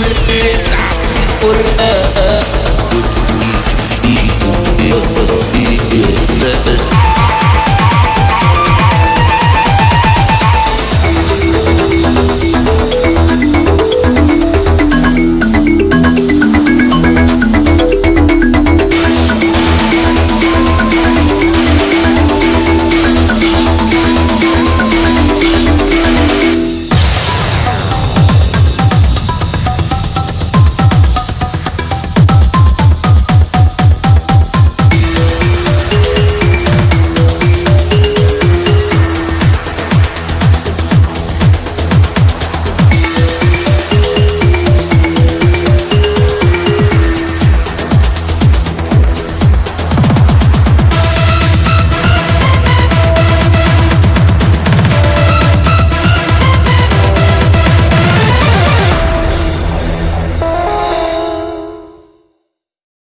عمري قرآن